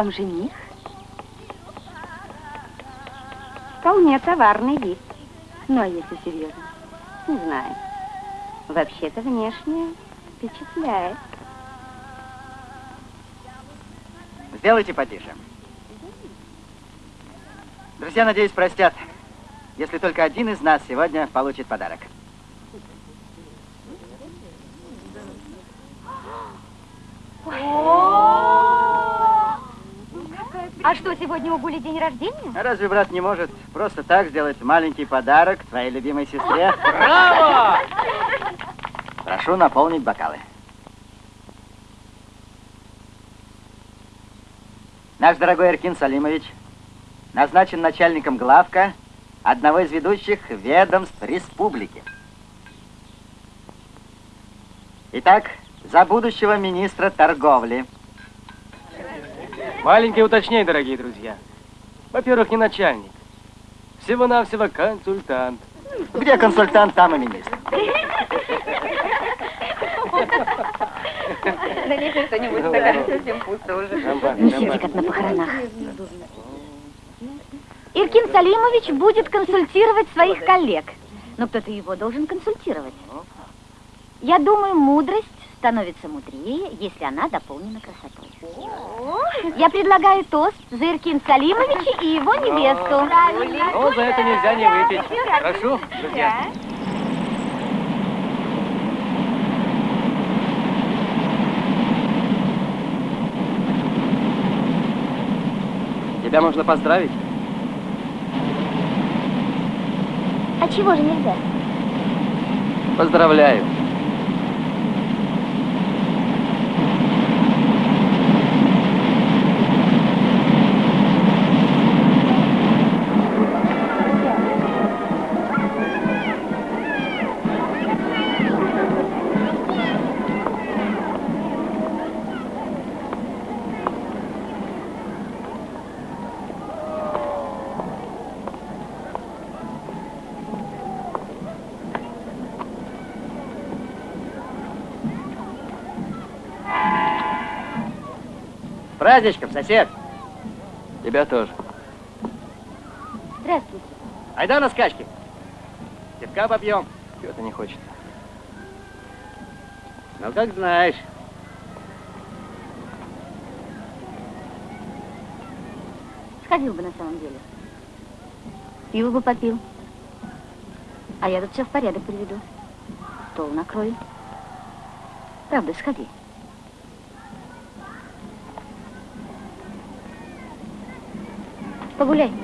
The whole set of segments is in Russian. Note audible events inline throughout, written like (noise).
вам жених? Вполне товарный вид. Но если серьезно, не знаю. Вообще-то внешне впечатляет. Сделайте потише. Друзья, надеюсь, простят, если только один из нас сегодня получит подарок. А что, сегодня у Гули день рождения? А разве брат не может просто так сделать маленький подарок твоей любимой сестре? Браво! Прошу наполнить бокалы. Наш дорогой Эркин Салимович назначен начальником главка одного из ведущих ведомств республики. Итак, за будущего министра торговли. Маленькое уточнение, дорогие друзья. Во-первых, не начальник. Всего-навсего консультант. Где консультант, там и министр. Налейте что-нибудь, стакан совсем пусто уже. Не сиди, как на похоронах. Иркин Салимович будет консультировать своих коллег. Но кто-то его должен консультировать. Я думаю, мудрость становится мудрее, если она дополнена красотой. Я предлагаю тост за Иркин Салимовича и его невесту. Ну, за это нельзя не выпить. Прошу, друзья. Тебя можно поздравить? А чего же нельзя? Поздравляю. Праздничком, сосед. Тебя тоже. Здравствуйте. Айда на скачки. Пивка попьем. Петр не хочет. Ну, как знаешь. Сходил бы на самом деле. Пиво бы попил. А я тут все в порядок приведу. Стол накрою. Правда, сходи. Погуляй.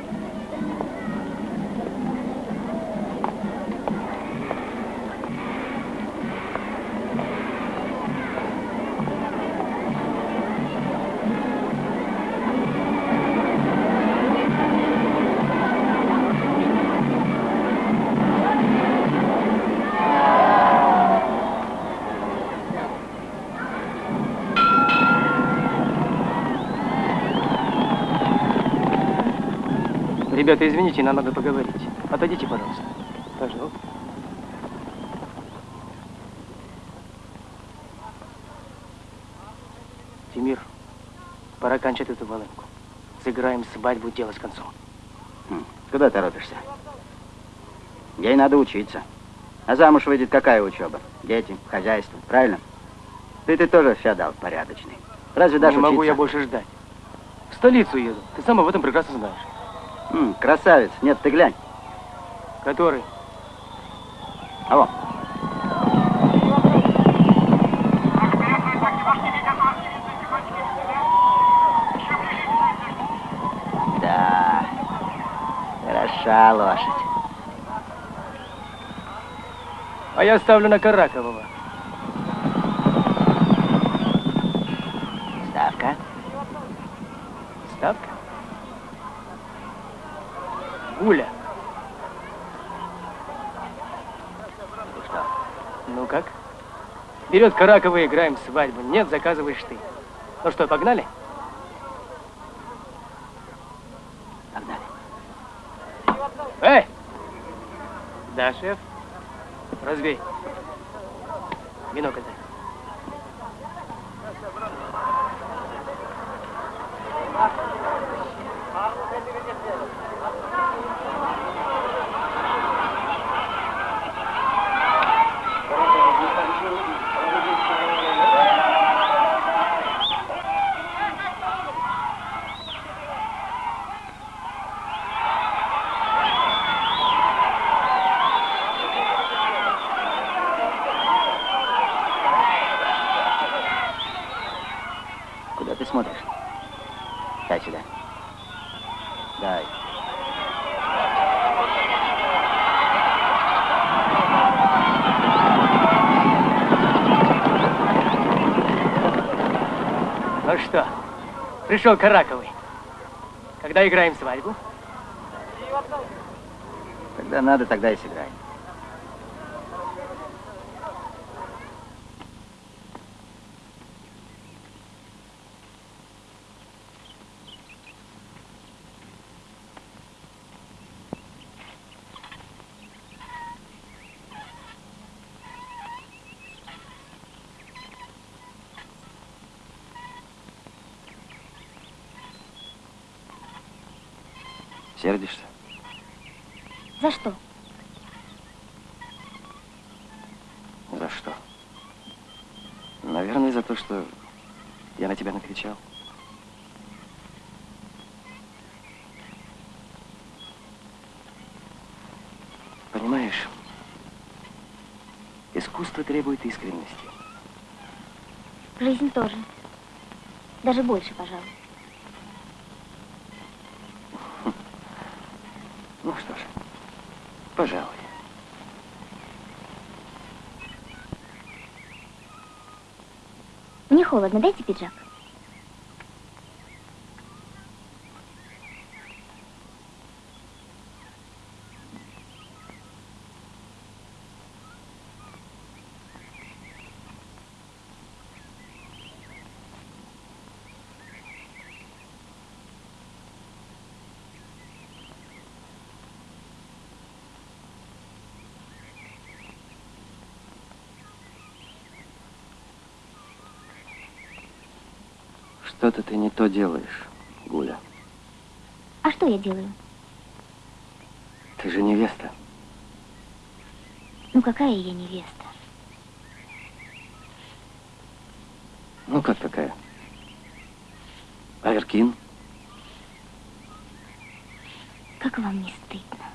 Ребята, извините, нам надо поговорить. Отойдите, пожалуйста. Пожалуйста. Тимир, пора кончать эту волынку. Сыграем свадьбу, дело с концом. Хм, Куда торопишься? Ей надо учиться. А замуж выйдет какая учеба? Дети, хозяйство, правильно? Ты, ты тоже феодал порядочный. Разве даже Не могу учиться? я больше ждать. В столицу еду. Ты сам об этом прекрасно знаешь. М, красавец. Нет, ты глянь. Который? А вот. Да, хороша лошадь. А я ставлю на Каракового. Ставка. ставка? Гуля. Ну что? Ну как? Берет Каракова, играем свадьбу. Нет, заказываешь ты. Ну что, погнали? Погнали. Эй! Да, шеф. Разбей. Бинокль дай. Куда ты смотришь? Дай сюда. Дай. Ну что, пришел Караковый. Когда играем свадьбу? Когда надо, тогда и сыграем. Сердишься? За что? За что? Наверное, за то, что я на тебя накричал. Понимаешь, искусство требует искренности. Жизнь тоже. Даже больше, пожалуй. Пожалуй. Мне холодно, дайте пиджак. Что-то ты не то делаешь, Гуля. А что я делаю? Ты же невеста. Ну какая я невеста? Ну, как такая? Аверкин? Как вам не стыдно?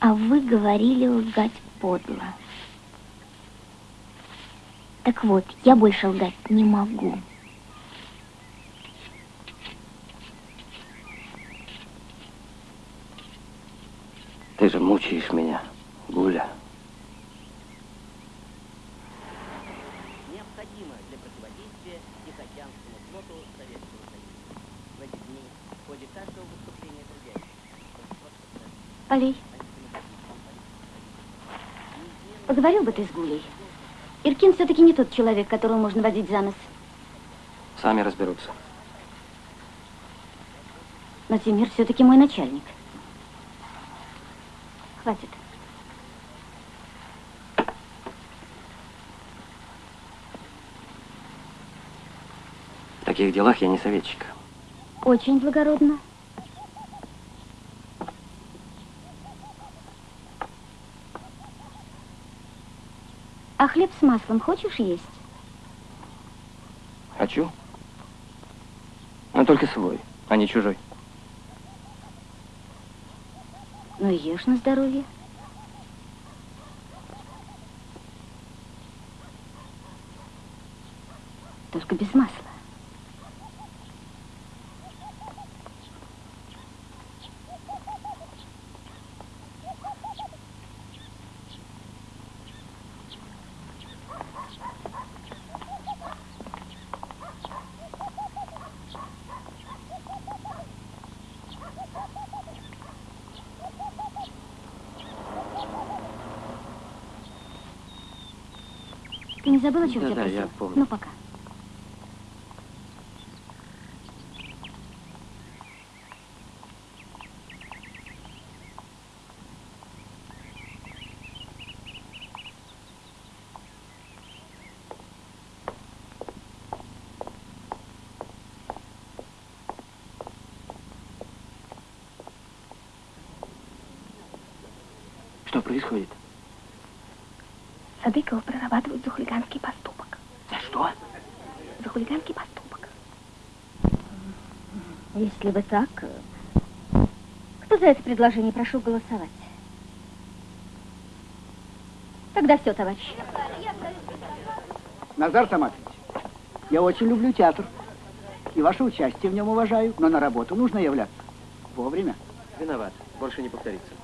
А вы говорили лгать подло. Так вот, я больше лгать не могу. Ты же мучаешь меня, Гуля. необходимо для противодействия Тихоокеанскому флоту Советского Союза. В эти дни в ходе каждого выступления трудящихся Полей. Поговорил бы ты с Гулей. Иркин все-таки не тот человек, которого можно водить за нос. Сами разберутся. Но Тимир все-таки мой начальник. Хватит. В таких делах я не советчик. Очень благородно. А хлеб с маслом хочешь есть? Хочу. Но только свой, а не чужой. Ну, ешь на здоровье. Только без масла. Не забыла, чего Да, тебя да, я помню. Ну, пока. Что происходит? Садыкова прорабатывают за хулиганский поступок. За что? За хулиганский поступок. Если бы так, кто за это предложение прошу голосовать? Тогда все, товарищи. Назар Томатович, я очень люблю театр. И ваше участие в нем уважаю, но на работу нужно являться. Вовремя. Виноват. Больше не повторится.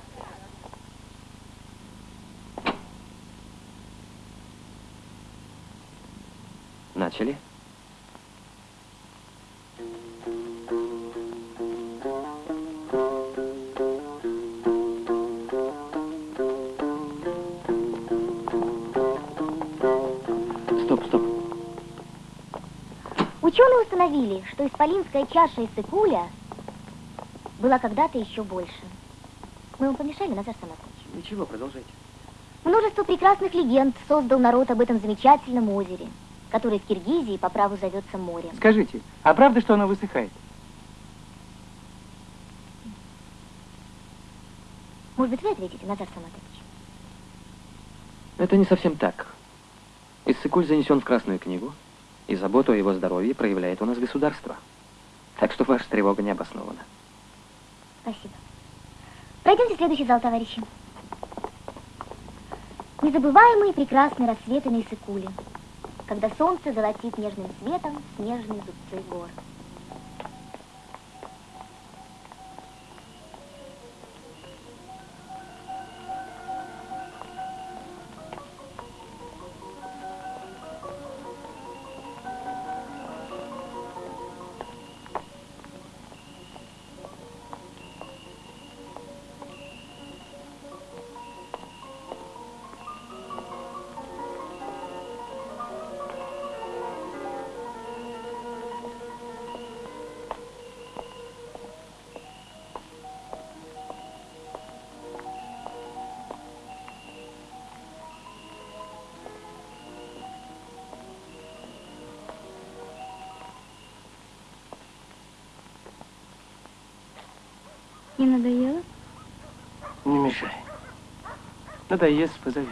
Установили, что исполинская чаша из Сыкуля была когда-то еще больше. Мы вам помешали, Назар Саматович? Ничего, продолжайте. Множество прекрасных легенд создал народ об этом замечательном озере, которое в Киргизии по праву зовется морем. Скажите, а правда, что оно высыхает? Может быть, вы ответите, Назар Саматович? Это не совсем так. Иссыкуль занесен в Красную книгу, и заботу о его здоровье проявляет у нас государство. Так что ваша тревога не обоснована. Спасибо. Пройдемте в следующий зал, товарищи. Незабываемые прекрасные рассветы на Иссыкуле, когда солнце золотит нежным светом снежные зубцы гор. Мешай. Надоест, позовем.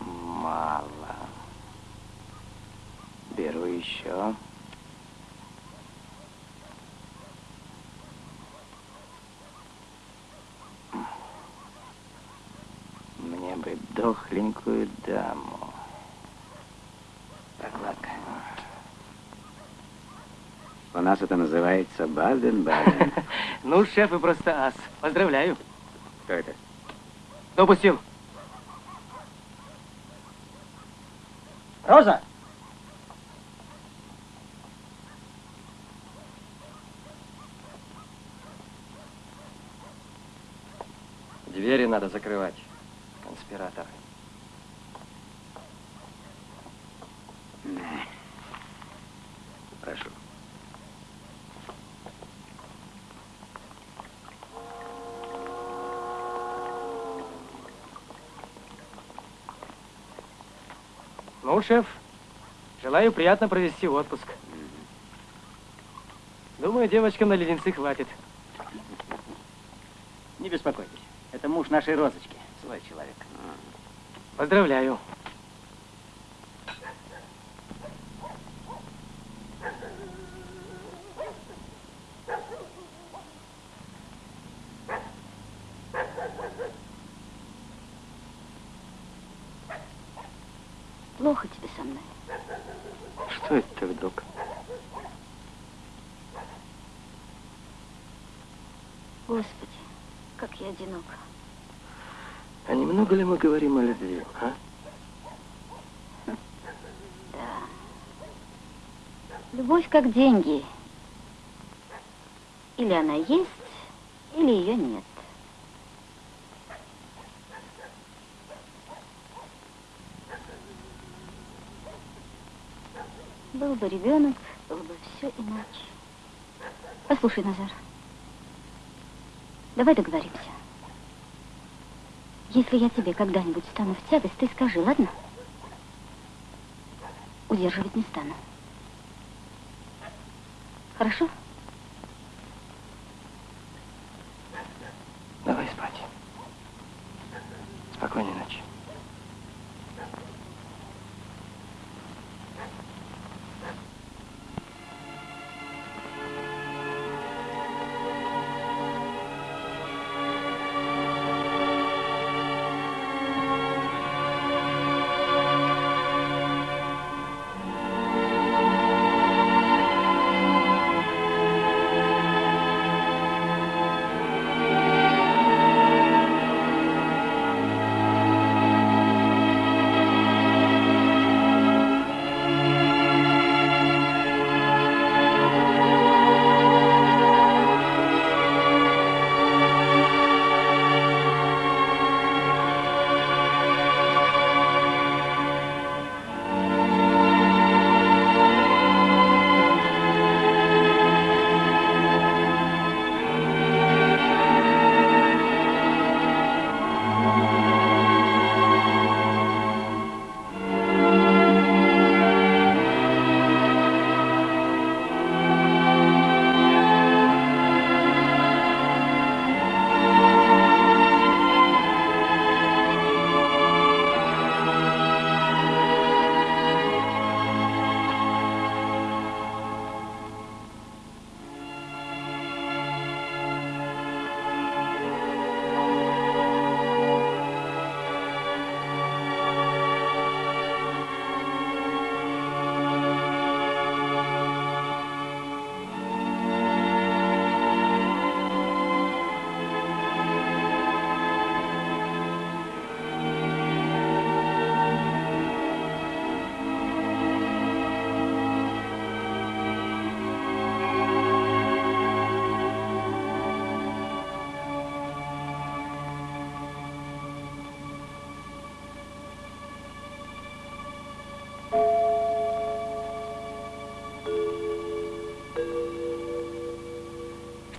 Мало. Беру еще. Мне бы дохленькую даму. Прокладка. У нас это называется Баден-Баден. (laughs) Ну, шеф, вы просто ас. Поздравляю. Кто это? Допустил. Роза! Двери надо закрывать. Конспираторы. Прошу. Ну, шеф, желаю приятно провести отпуск. Думаю, девочкам на леденцы хватит. Не беспокойтесь. Это муж нашей розочки. Свой человек. Поздравляю. Плохо тебе со мной. Что это ты вдруг? Господи, как я одинока. А немного ли мы говорим о любви, а? Любовь как деньги. Или она есть, или ее нет. Был бы ребенок, было бы все иначе. Послушай, Назар, давай договоримся. Если я тебе когда-нибудь стану в тягость, ты скажи, ладно? Удерживать не стану. Хорошо?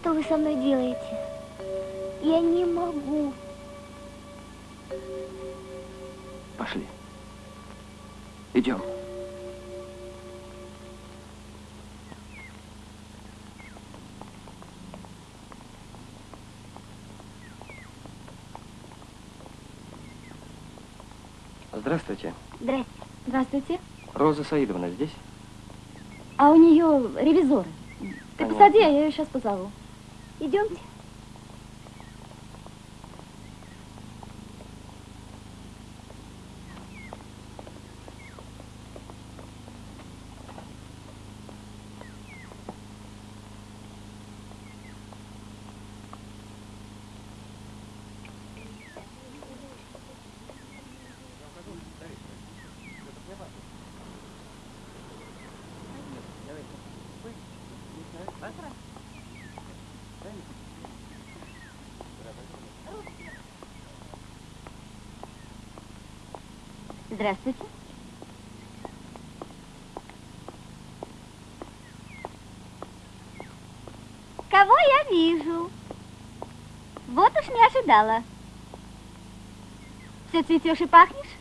Что вы со мной делаете? Я не могу. Пошли. Идем. Здравствуйте. Здрасте. Здравствуйте. Роза Саидовна здесь? А у нее ревизоры. Ты Понятно. посади, а я ее сейчас позову. Идемте. Здравствуйте. Кого я вижу? Вот уж не ожидала. Все цветешь и пахнешь?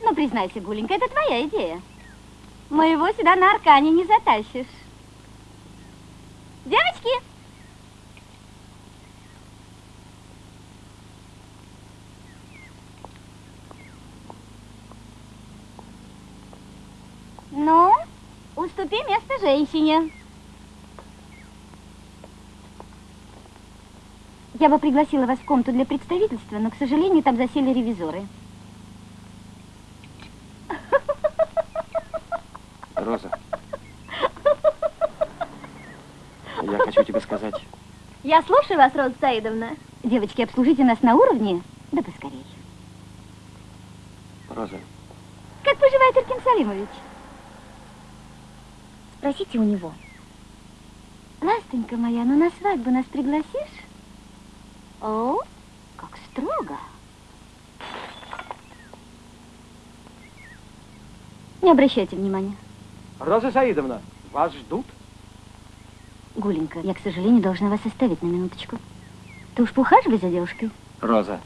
Ну, признайся, Гуленька, это твоя идея. Моего сюда на аркане не затащишь. Девочки! Ну, уступи место женщине. Я бы пригласила вас в комнату для представительства, но, к сожалению, там засели ревизоры. Роза. Я хочу тебе сказать, Я слушаю вас, Роза Саидовна. Девочки, обслужите нас на уровне, да поскорей. Роза, Как поживает Иркин Салимович? Спросите у него. Ластонька моя, ну на свадьбу нас пригласишь? О, как строго. Не обращайте внимания. Роза Саидовна, вас ждут? Гуленька, я, к сожалению, должна вас оставить на минуточку. Ты уж поухаживай за девушкой. Роза,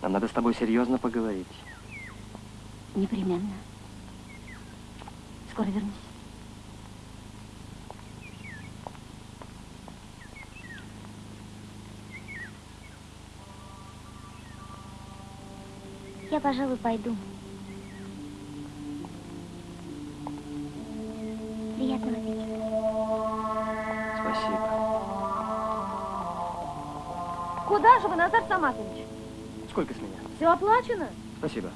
нам надо с тобой серьезно поговорить. Непременно. Скоро вернусь. Пожалуй, пойду. Приятного аппетита. Спасибо. Куда же вы, Назар Саматович? Сколько с меня? Все оплачено? Спасибо.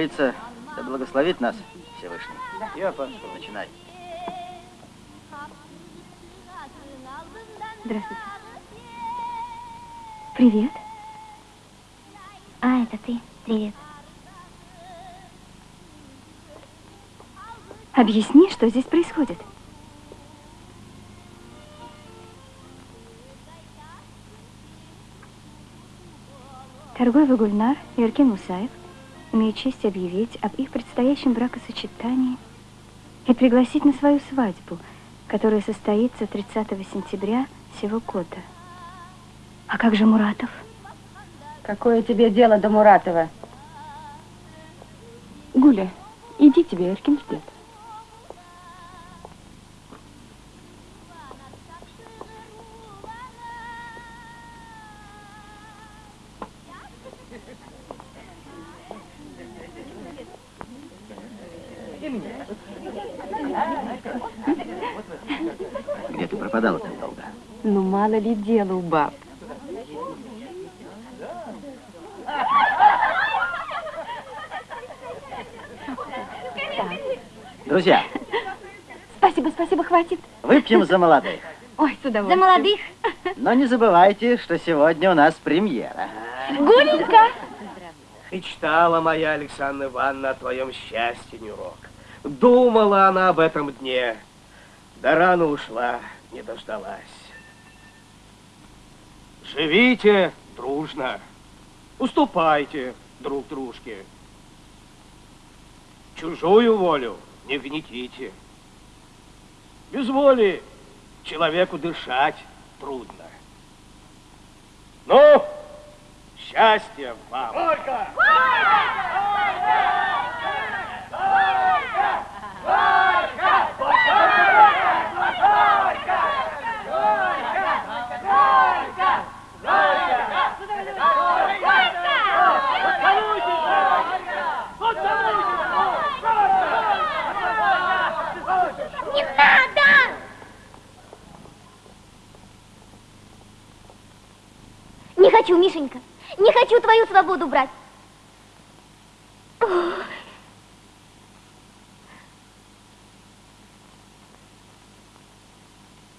Говорится, да благословит нас Всевышний. Я пошел. Начинай. Здравствуйте. Привет. А, это ты. Привет. Объясни, что здесь происходит. Торгуева Гульнар и Эркин Имеют честь объявить об их предстоящем бракосочетании и пригласить на свою свадьбу, которая состоится 30 сентября сего года. А как же Муратов? Какое тебе дело до Муратова? Гуля, иди тебе, Эркин ждет. Мало ли дела у баб. Друзья, Спасибо, спасибо, хватит. выпьем за молодых. Ой, с За удовольствием. молодых. Но не забывайте, что сегодня у нас премьера. Гуленька. Мечтала моя Александра Ивановна о твоем счастье, Нюрок. Думала она об этом дне. Да рано ушла, не дождалась. Живите дружно. Уступайте друг дружке. Чужую волю не гнетите. Без воли человеку дышать трудно. Ну, счастья вам! Не надо! Не хочу, Мишенька. Не хочу твою свободу брать. Ой.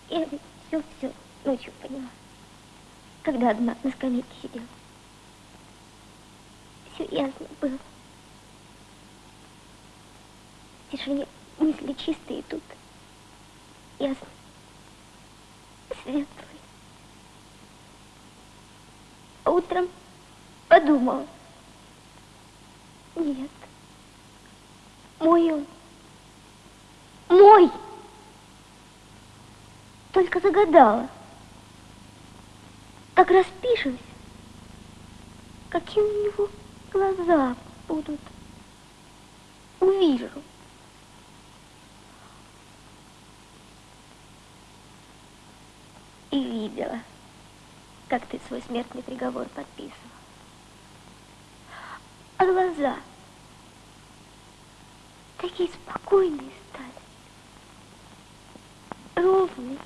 Я ведь все-все ночью поняла. Когда одна на скамейке сидела. Все ясно было. В тишине мысли чистые тут. Ясно. Светлые. А утром подумала. Нет. Мой он. Мой. Только загадала. Как распишусь, какие у него глаза будут. Увижу. И видела, как ты свой смертный приговор подписывал. А глаза такие спокойные стали, ровные.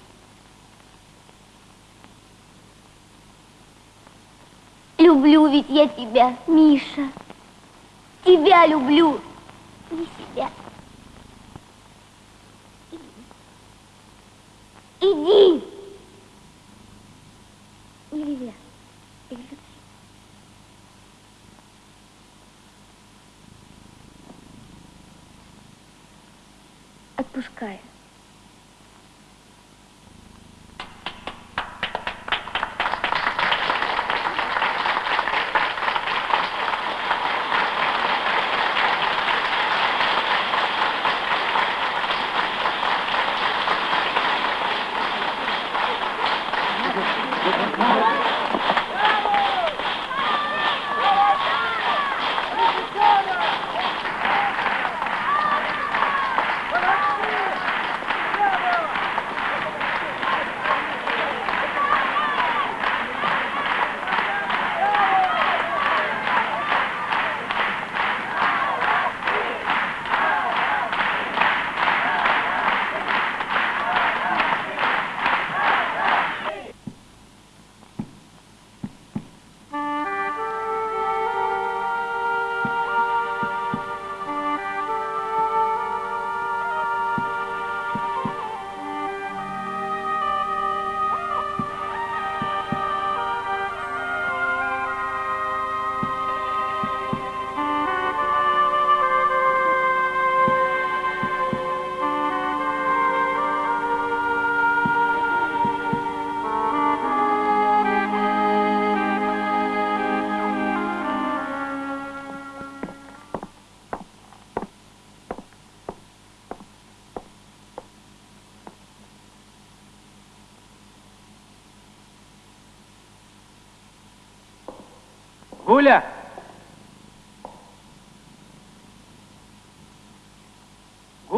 Люблю ведь я тебя, Миша. Тебя люблю, не себя. Иди. Нельзя. Без любви. Отпускаю.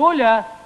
Гуля!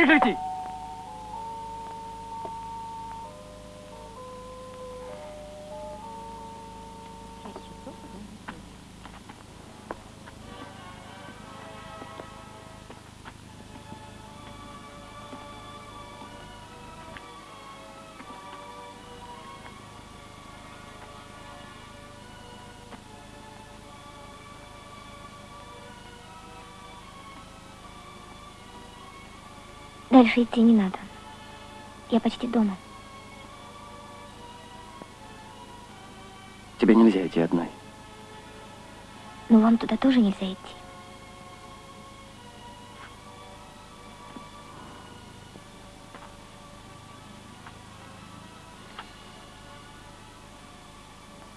رجلتي Дальше идти не надо. Я почти дома. Тебе нельзя идти одной. Но вам туда тоже нельзя идти.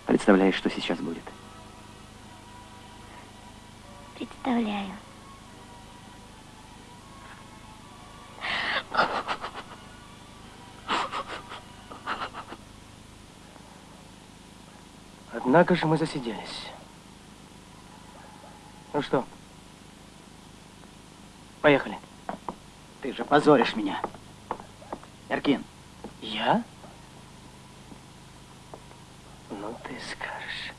Представляешь, что сейчас будет? Представляю. Однако же мы засиделись. Ну что? Поехали. Ты же позоришь меня. Эркин, Я? Ну, ты скажешь.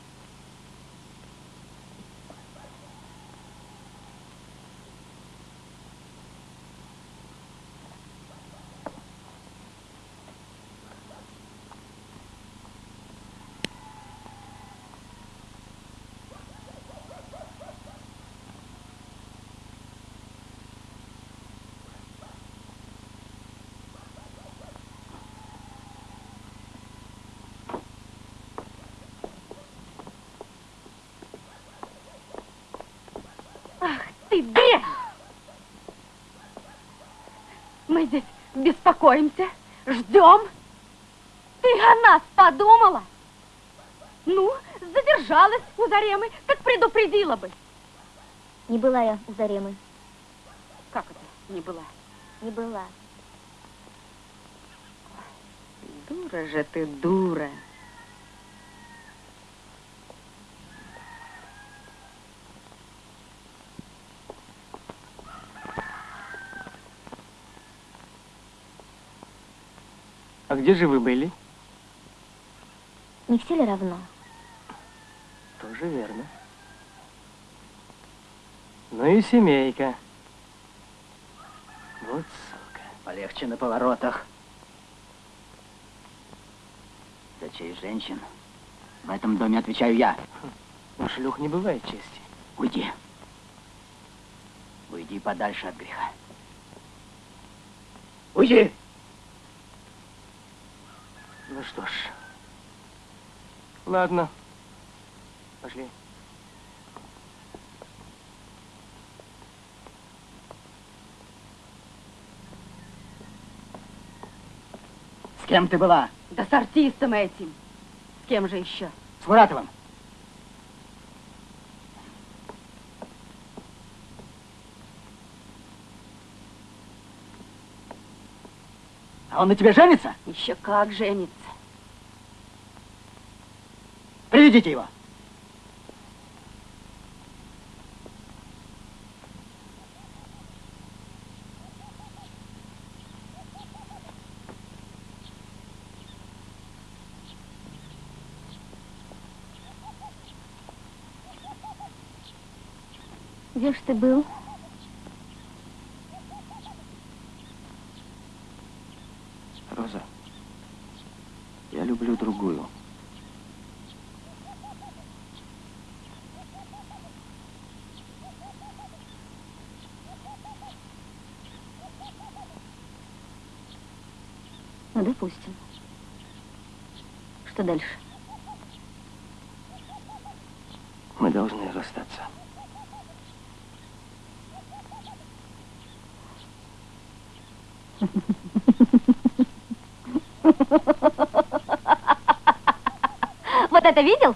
Ты дрянь! Мы здесь беспокоимся, ждем. Ты о нас подумала? Ну, задержалась у Заремы, так предупредила бы. Не была я у Заремы. Как это не была? Не была. Дура же ты, дура. А где же вы были? Не все ли равно? Тоже верно. Ну и семейка. Вот сука. полегче на поворотах. За честь женщин. В этом доме отвечаю я. У шлюх не бывает чести. Уйди. Уйди подальше от греха. Уйди! Что ж. Ладно. Пошли. С кем ты была? Да с артистом этим. С кем же еще? С Муратовым. А он на тебе женится? Еще как женится. Приведите его. Где ж ты был? Роза, я люблю другую. Ну, допустим. Что дальше? Мы должны расстаться. (laughs) Вот это видел?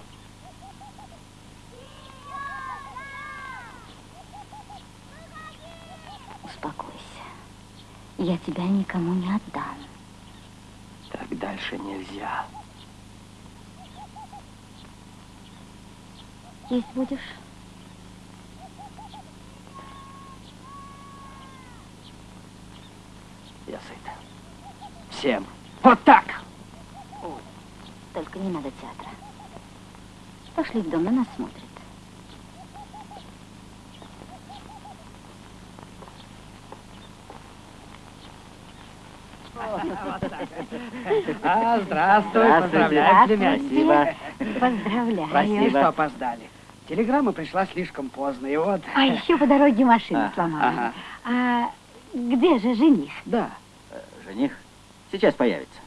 Успокойся. Я тебя никому не отдам. Так дальше нельзя. Есть будешь? Я сыт. Всем. Вот так! Только не надо театра. Пошли в дом, на нас смотрят. А, здравствуй, поздравляю, Здравствуйте. Поздравляю. Прости, что опоздали. Телеграмма пришла слишком поздно, и вот... А еще по дороге машину А, сломала. ага. А Где же жених? Да. Э, жених сейчас появится.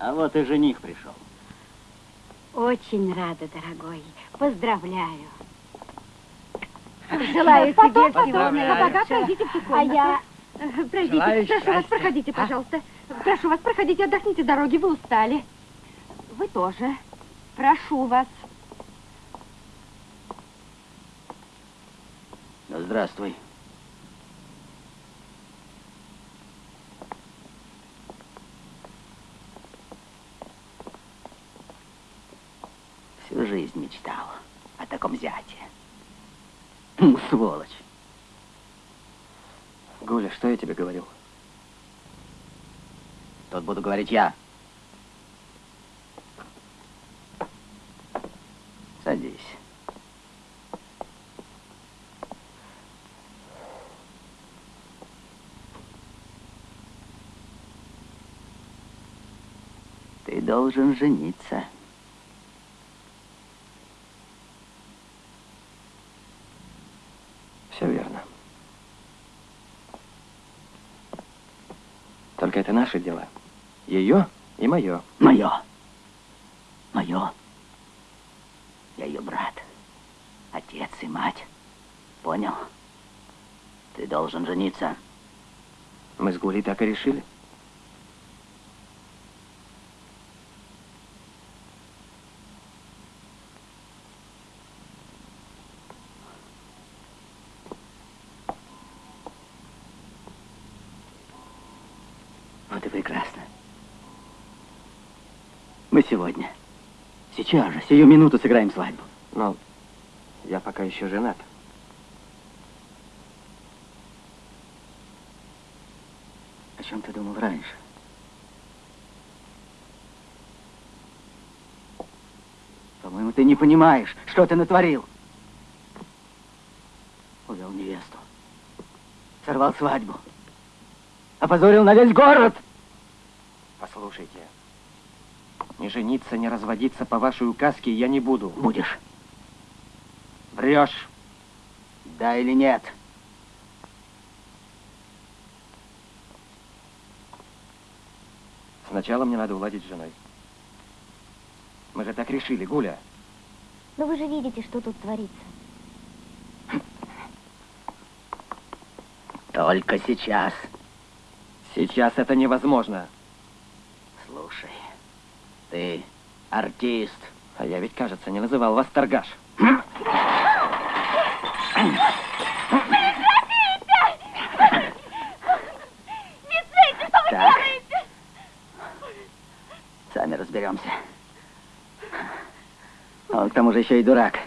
А вот и жених пришел. Очень рада, дорогой. Поздравляю. Желаю тебе всего Поздравляю. Пройдите в А я... Пройдите. Желаю Прошу вас, счастья. проходите, пожалуйста. Прошу вас, проходите, отдохните дороги, вы устали. Вы тоже. Прошу вас. Ну, здравствуй. Всю жизнь мечтал о таком зяте. Ну, сволочь. Гуля, что я тебе говорил? Тут буду говорить я. Садись. Ты должен жениться. Все верно. Только это наши дела. Ее и мое. Мое. Мое. Я ее брат. Отец и мать. Понял? Ты должен жениться. Мы с Гулей так и решили. Вот и прекрасно. Мы сегодня, сейчас же, сию минуту сыграем свадьбу. Но я пока еще женат. О чем ты думал раньше? По-моему, ты не понимаешь, что ты натворил. Увел невесту. Сорвал свадьбу. Опозорил на весь город. Послушайте, не жениться, не разводиться по вашей указке я не буду. Будешь. Врешь. Да или нет? Сначала мне надо уладить с женой. Мы же так решили, Гуля. Но вы же видите, что тут творится. Только сейчас. Сейчас это невозможно. Слушай, ты артист. А я ведь, кажется, не называл вас торгаш. Так. Сами разберемся. А Он к тому же еще и дурак.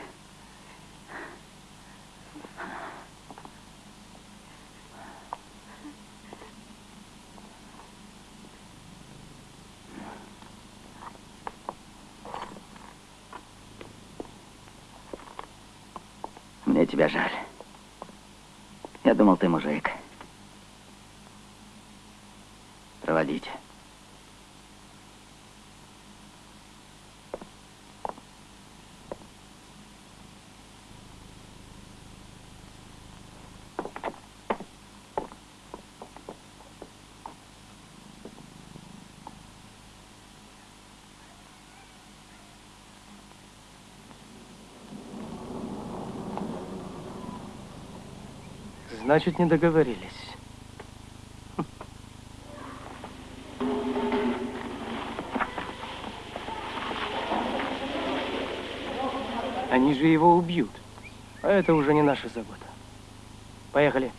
Мне тебя жаль. Я думал, ты мужик. Проводите. Значит, не договорились. Они же его убьют. А это уже не наша забота. Поехали.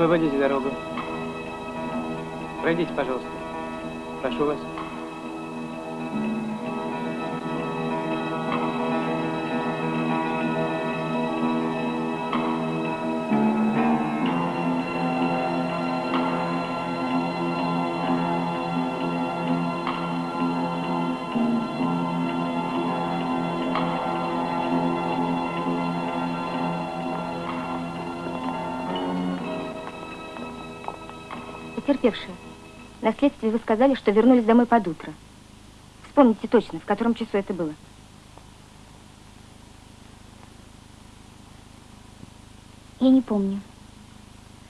Освободите дорогу. Пройдите, пожалуйста. Потерпевшие, на следствии вы сказали, что вернулись домой под утро. Вспомните точно, в котором часу это было. Я не помню.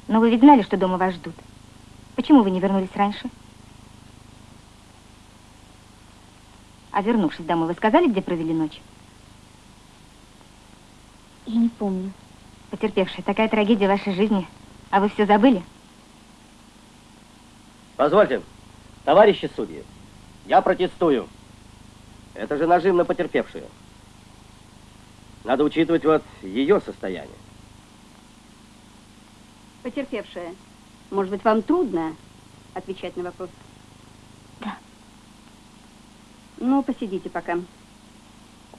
Но вы ведь знали, что дома вас ждут. Почему вы не вернулись раньше? А вернувшись домой, вы сказали, где провели ночь? Я не помню. Потерпевшая, такая трагедия в вашей жизни, а вы все забыли? Позвольте, товарищи судьи, я протестую. Это же нажим на потерпевшую. Надо учитывать вот ее состояние. Потерпевшая, может быть, вам трудно отвечать на вопрос? Да. Ну, посидите пока.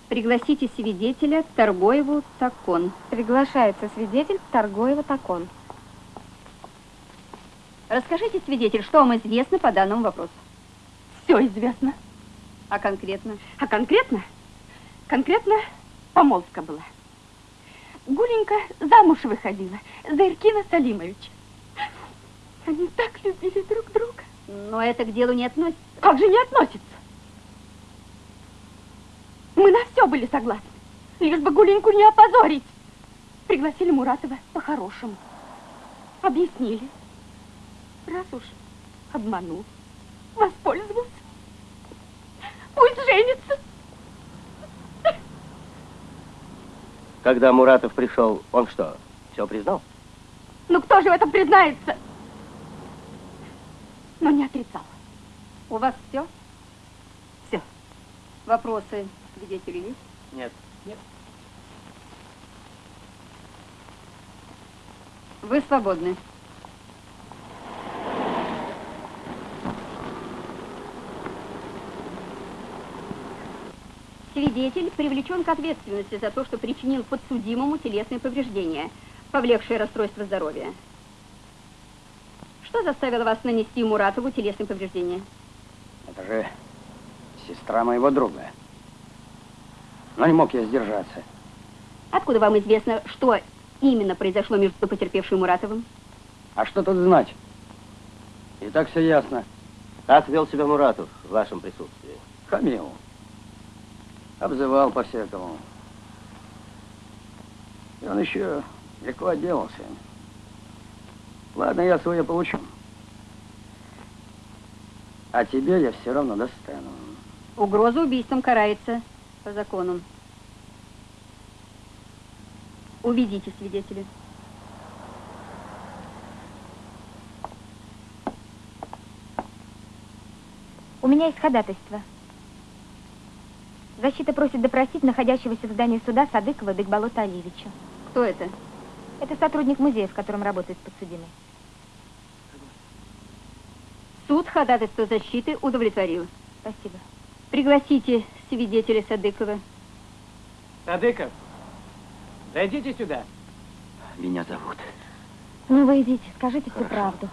Пригласите свидетеля Торгоеву Такон. Приглашается свидетель Торгоева Такон. Расскажите, свидетель, что вам известно по данному вопросу? Все известно. А конкретно? А конкретно? Конкретно помолвка была. Гуленька замуж выходила за Иркина Салимовича. Они так любили друг друга. Но это к делу не относится. Как же не относится? Мы на все были согласны, лишь бы Гуленьку не опозорить. Пригласили Муратова по-хорошему. Объяснили. Раз уж обманул, воспользовался, пусть женится. Когда Муратов пришел, он что, все признал? Ну кто же в этом признается? Но не отрицал. У вас все? Все. Вопросы свидетелей есть? Нет. Вы свободны. Свидетель привлечен к ответственности за то, что причинил подсудимому телесные повреждения, повлекшие расстройство здоровья. Что заставило вас нанести Муратову телесные повреждения? Это же сестра моего друга. Но не мог я сдержаться. Откуда вам известно, что именно произошло между потерпевшим и Муратовым? А что тут знать? И так все ясно. Как вел себя Муратов в вашем присутствии? Хамил. Обзывал по-всякому. И он еще легко отделался. Ладно, я свое получу. А тебе я все равно достану. Угроза убийством карается по закону. Уведите свидетеля. У меня есть ходатайство. Защита просит допросить находящегося в здании суда Садыкова Бекболота Алиевича. Кто это? Это сотрудник музея, в котором работает подсудимый. Суд ходатайство защиты удовлетворил. Спасибо. Пригласите свидетеля Садыкова. Садыков, зайдите сюда. Меня зовут. Ну, вы идите, скажите всю правду.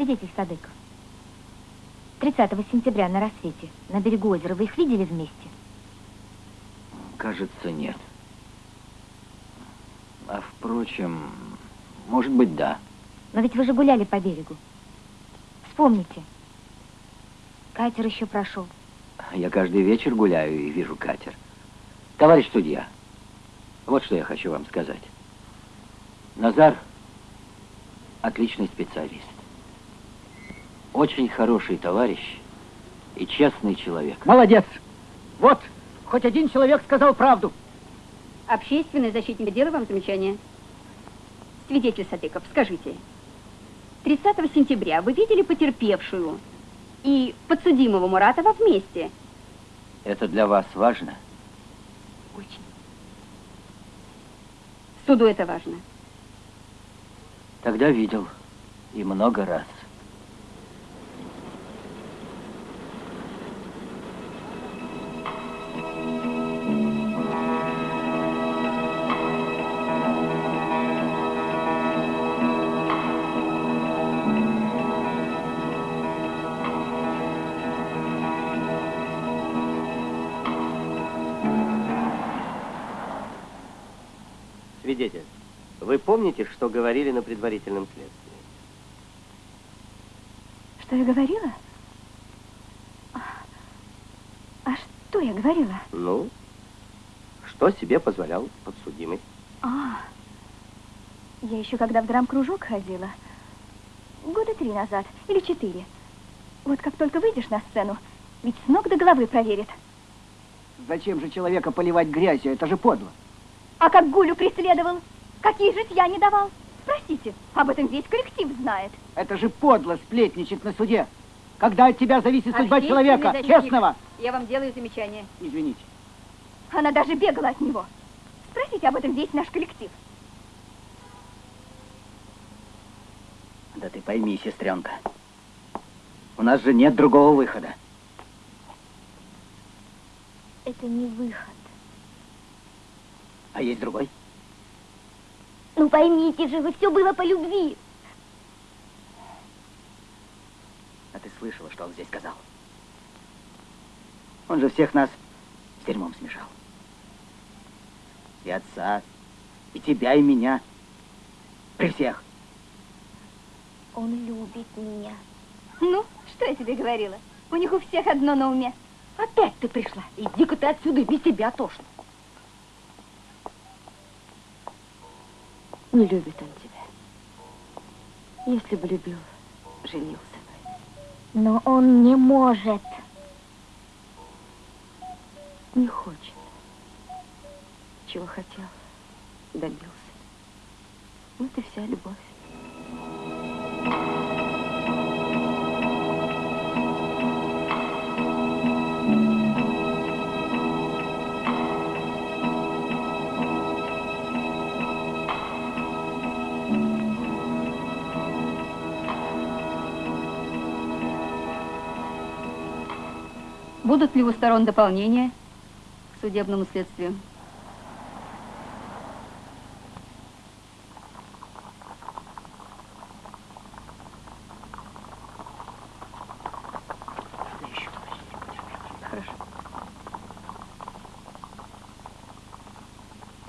Свидетель Садыков. 30 сентября на рассвете на берегу озера вы их видели вместе? Кажется, нет. А впрочем, может быть, да. Но ведь вы же гуляли по берегу. Вспомните. Катер еще прошел. Я каждый вечер гуляю и вижу катер. Товарищ судья, вот что я хочу вам сказать. Назар отличный специалист. Очень хороший товарищ и честный человек. Молодец. Вот, хоть один человек сказал правду. Общественный защитник делал вам замечание? Свидетель Садыков, скажите, 30 сентября вы видели потерпевшую и подсудимого Муратова вместе? Это для вас важно? Очень. Суду это важно. Тогда видел. И много раз. Помните, что говорили на предварительном следствии? Что я говорила? А, а что я говорила? Ну, что себе позволял подсудимый? А, я еще когда в драм-кружок ходила, года три назад или четыре. Вот как только выйдешь на сцену, ведь с ног до головы проверит. Зачем же человека поливать грязью? Это же подло. А как Гулю преследовал? Какие житья не давал? Спросите, об этом весь коллектив знает. Это же подло сплетничать на суде. Когда от тебя зависит судьба человека, защитник, честного. Я вам делаю замечание. Извините. Она даже бегала от него. Спросите об этом весь наш коллектив. Да ты пойми, сестренка. У нас же нет другого выхода. Это не выход. А есть другой? Ну поймите же, вы все было по любви. А ты слышала, что он здесь сказал? Он же всех нас с дерьмом смешал. И отца, и тебя, и меня. При всех. Он любит меня. Ну, что я тебе говорила? У них у всех одно на уме. Опять ты пришла. Иди-ка ты отсюда, без тебя тошно. Не любит он тебя. Если бы любил, женился бы. Но он не может. Не хочет. Чего хотел, добился. Вот и вся любовь. Будут ли у сторон дополнения к судебному следствию?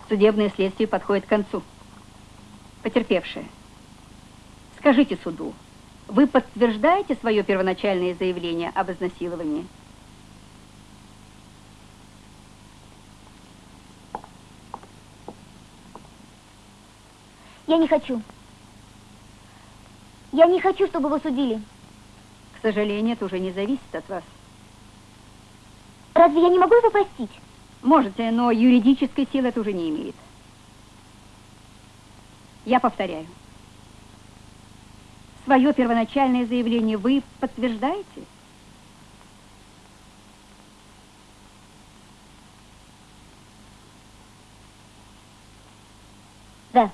Судебное следствие подходит к концу. Потерпевшие, скажите суду, вы подтверждаете свое первоначальное заявление об изнасиловании? Я не хочу. Я не хочу, чтобы его судили. К сожалению, это уже не зависит от вас. Разве я не могу его простить? Можете, но юридической силы это уже не имеет. Я повторяю. Свое первоначальное заявление вы подтверждаете? Да.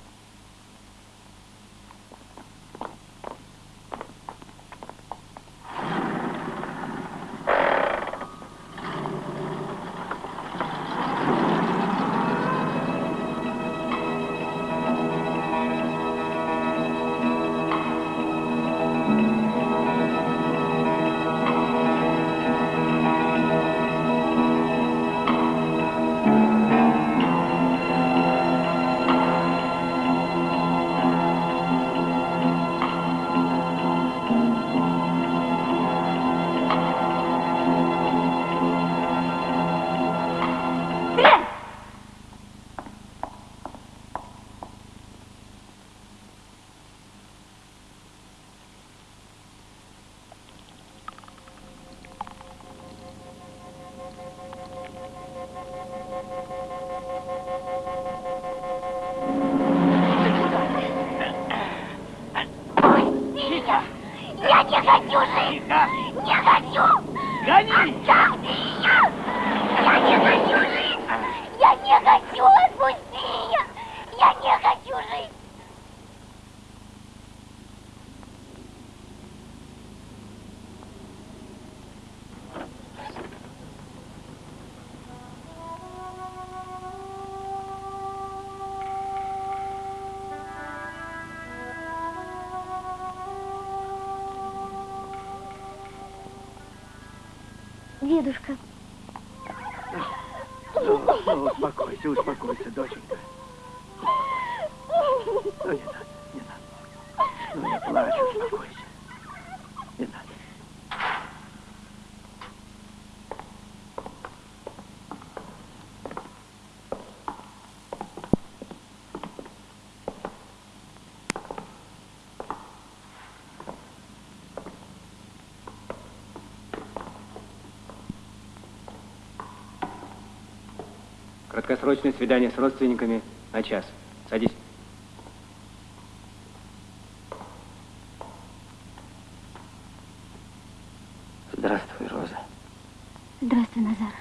Дедушка, Ну, ну, успокойся, успокойся, доченька. Ну, не надо, не надо. Ну, не плачь, успокойся. Не надо. Краткосрочное свидание с родственниками на час. Садись. Здравствуй, Роза. Здравствуй, Назар.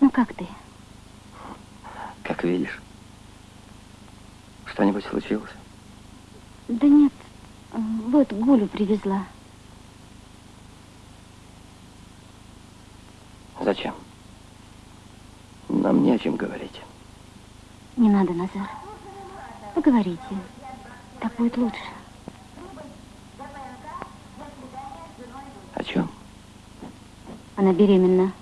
Ну как ты? Как видишь. Что-нибудь случилось? Да нет, вот Гулю привезла. Зачем? Нам не о чем говорить. Не надо, Назар. Поговорите. Так будет лучше. О чем? Она беременна.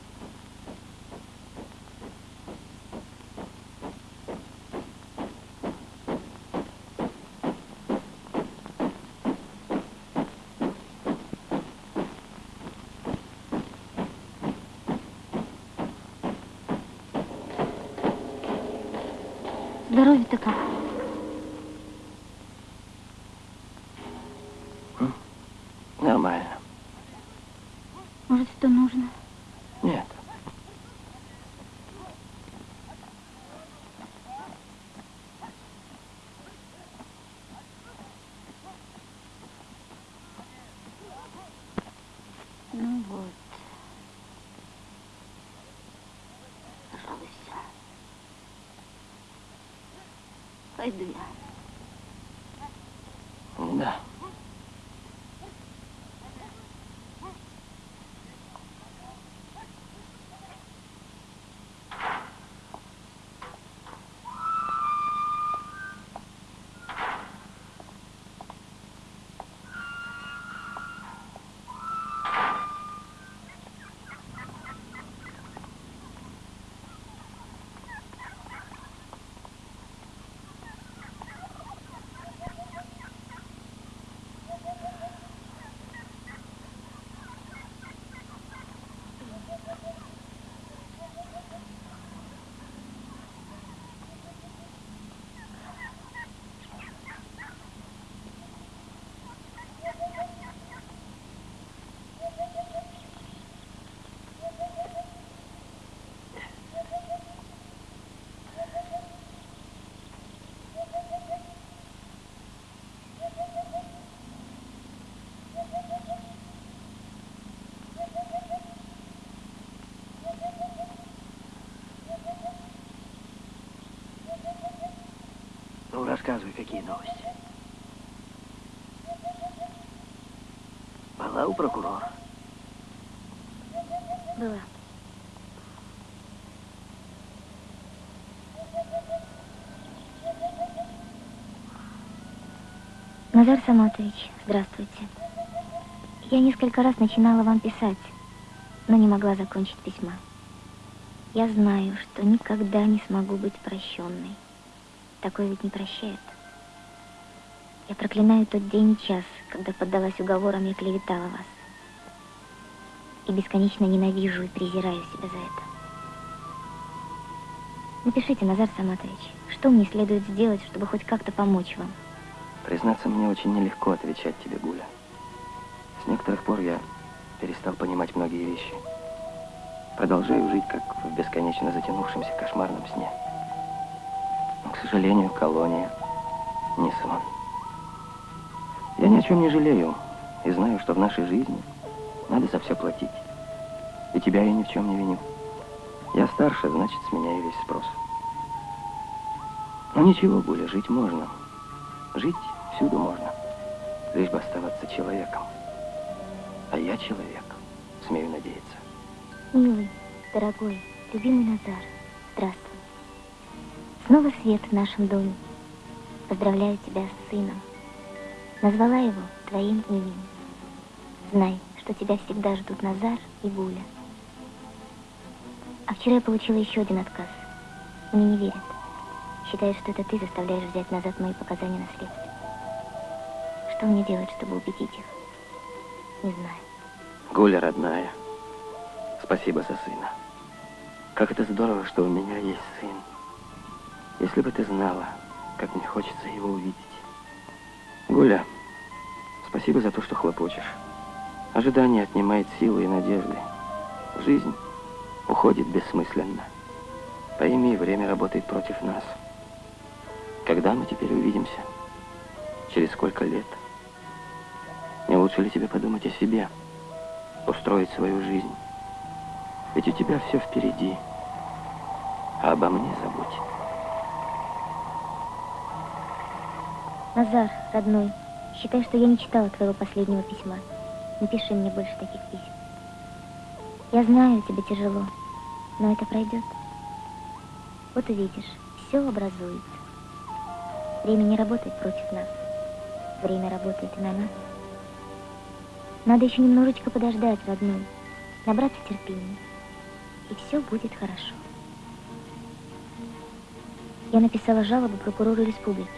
Ну, рассказывай, какие новости. Была у прокурора. Была. Назар Саматович, здравствуйте. Я несколько раз начинала вам писать, но не могла закончить письма. Я знаю, что никогда не смогу быть прощенной. Такое ведь не прощает. Я проклинаю тот день и час, когда поддалась уговорам и клеветала вас. И бесконечно ненавижу и презираю себя за это. Напишите, Назар Саматович, что мне следует сделать, чтобы хоть как-то помочь вам? Признаться, мне очень нелегко отвечать тебе, Гуля. С некоторых пор я перестал понимать многие вещи. Продолжаю жить, как в бесконечно затянувшемся кошмарном сне. К сожалению, колония не сон. Я ни о чем не жалею и знаю, что в нашей жизни надо за все платить. И тебя я ни в чем не виню. Я старше, значит, с меня и весь спрос. Но ничего, Гуля, жить можно. Жить всюду можно, лишь бы оставаться человеком. А я человек, смею надеяться. Милый, дорогой, любимый Назар, здравствуй. Снова свет в нашем доме. Поздравляю тебя с сыном. Назвала его твоим именем. Знай, что тебя всегда ждут Назар и Гуля. А вчера я получила еще один отказ. Мне не верят. Считают, что это ты заставляешь взять назад мои показания на следствие. Что мне делать, чтобы убедить их? Не знаю. Гуля, родная, спасибо за сына. Как это здорово, что у меня есть сын. Если бы ты знала, как мне хочется его увидеть. Гуля, спасибо за то, что хлопочешь. Ожидание отнимает силы и надежды. Жизнь уходит бессмысленно. Пойми, время работает против нас. Когда мы теперь увидимся? Через сколько лет? Не лучше ли тебе подумать о себе? Устроить свою жизнь? Ведь у тебя все впереди. А обо мне забудь. Назар, родной, считай, что я не читала твоего последнего письма. Не пиши мне больше таких писем. Я знаю, тебе тяжело, но это пройдет. Вот увидишь, все образуется. Время не работает против нас. Время работает и на нас. Надо еще немножечко подождать, родной, набраться терпения. И все будет хорошо. Я написала жалобу прокурору республики.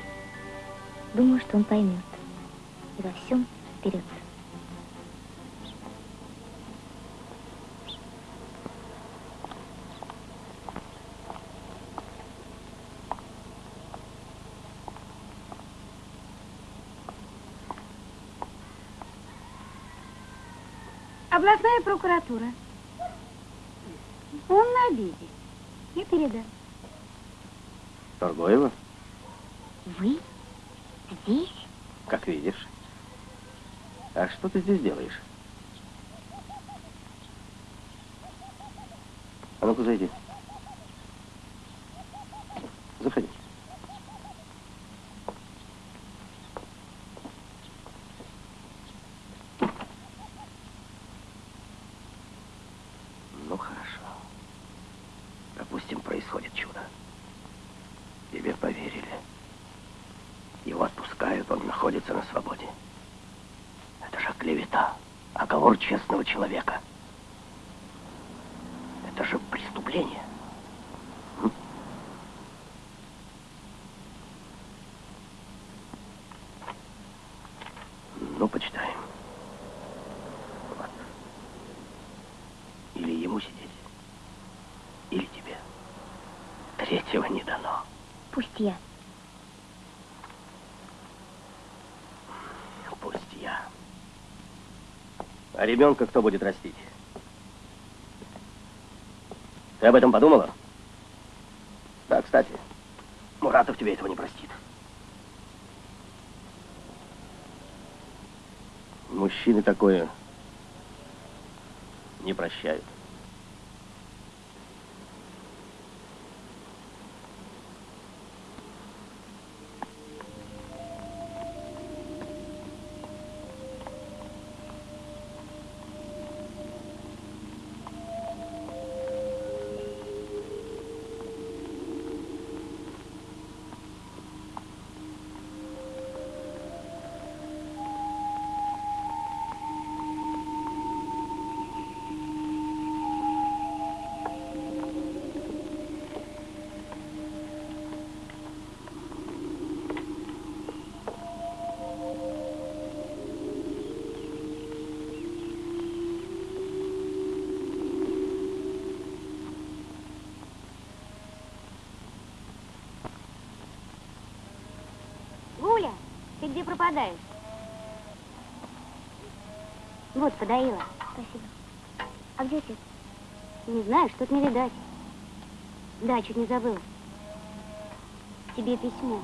Думаю, что он поймет и во всем вперед. Областная прокуратура. Он на обеде. Я передам. Торгоева, Вы? Здесь? как видишь. А что ты здесь делаешь? А ну-ка зайди. Заходи. Ну, хорошо. Допустим, происходит чудо. Тебе поверили. Его отпускают, он находится на свободе. Это же клевета, оговор честного человека. Это же преступление. М? Ну, почитаем. Вот. Или ему сидеть, или тебе. Третьего не дано. Пусть я. Пусть я. А ребенка кто будет растить? Ты об этом подумала? Да, кстати, Муратов тебе этого не простит. Мужчины такое не прощают. Где пропадаешь? Вот, подоила. Спасибо. А где отец? Не знаю, что-то не видать. Да, чуть не забыла. Тебе письмо.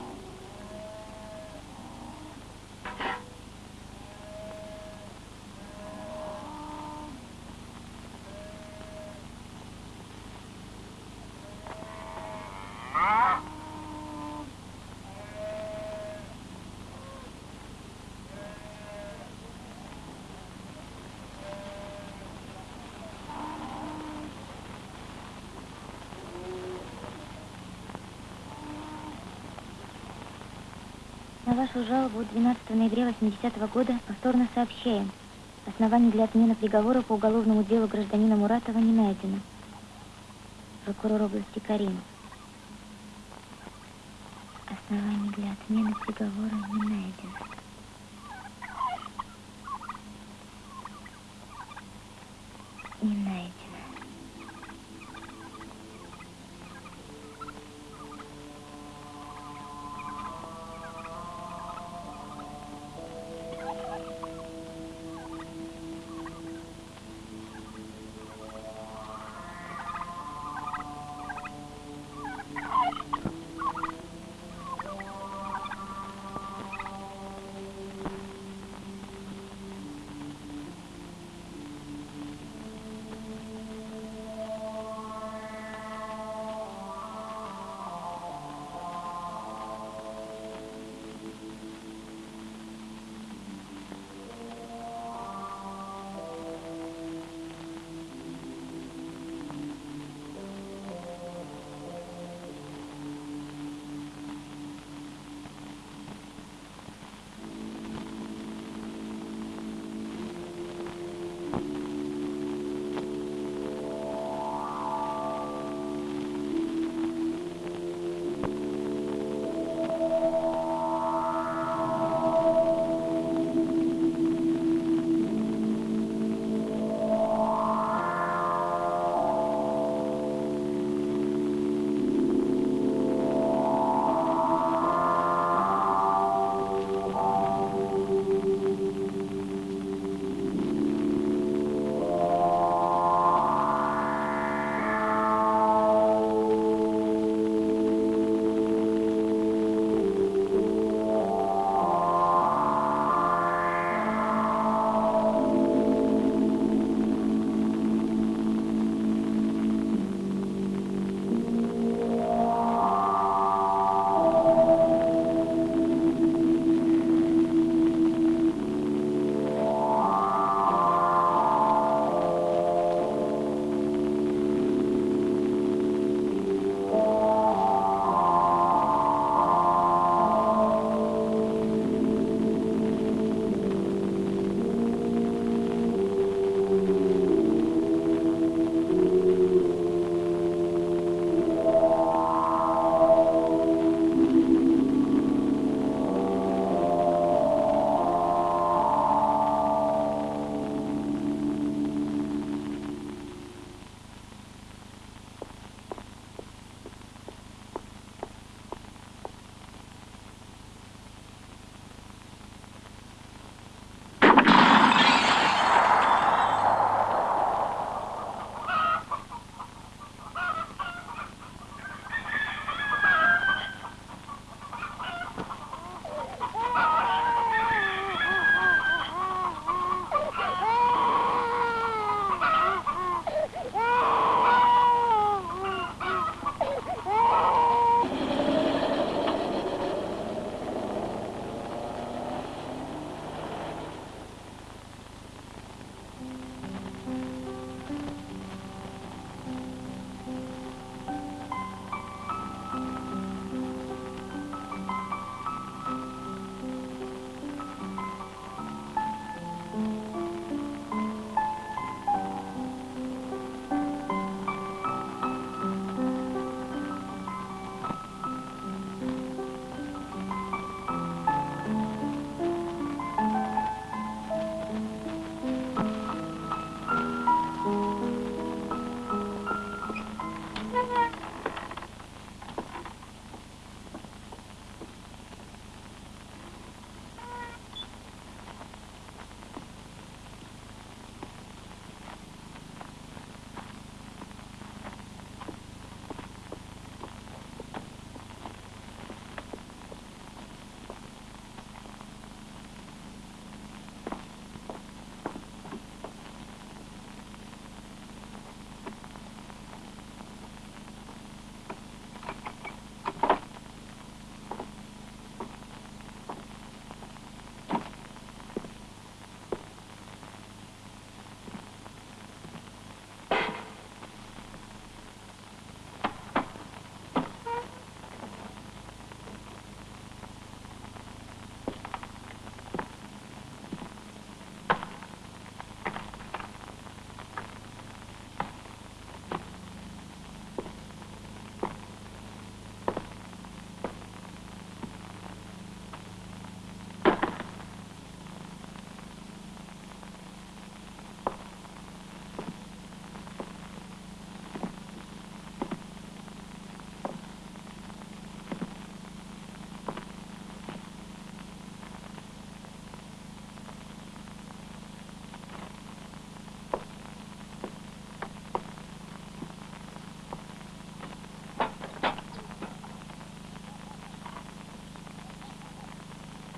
Вашу жалобу 12 ноября 80 года повторно сообщаем. Оснований для отмены приговора по уголовному делу гражданина Муратова не найдено. Прокурор области Каримов. Оснований для отмены приговора не найдено.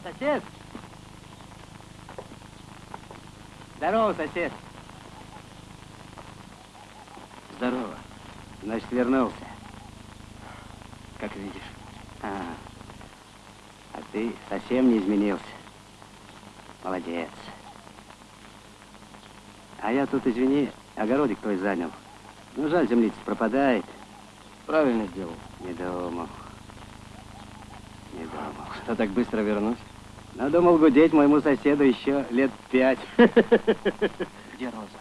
Сосед! Здорово, сосед. Здорово. Значит, вернулся. Как видишь. А, а ты совсем не изменился. Молодец. А я тут, извини, огородик твой занял. Ну, жаль, землица пропадает. Правильно сделал. Не думал. Не думал. Что так быстро вернусь? Надумал гудеть моему соседу еще лет пять. (laughs) Где Роза?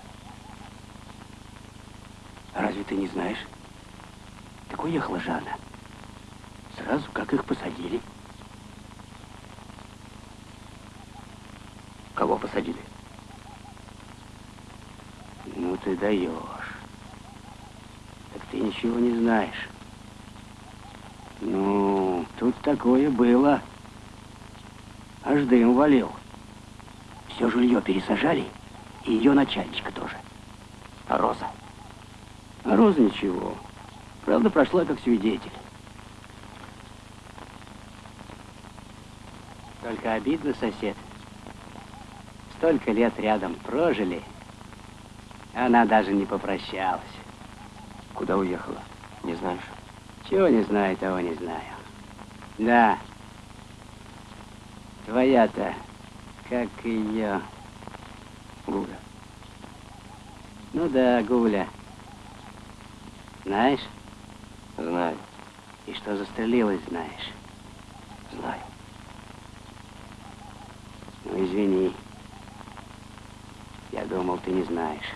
Разве ты не знаешь? Так уехала же она. Сразу, как их посадили. Кого посадили? Ну ты даешь. Так ты ничего не знаешь. Ну, тут такое было. Аж дым валил. Все жилье пересажали, и ее начальничка тоже. А Роза? А Роза ничего. Правда, прошла как свидетель. Только обидно, сосед. Столько лет рядом прожили, она даже не попрощалась. Куда уехала? Не знаешь? Чего не знаю, того не знаю. Да. Твоя-то, как ее... Гуля. Ну да, Гуля. Знаешь? Знаю. И что застрелилась, знаешь? Знаю. Ну, извини. Я думал, ты не знаешь.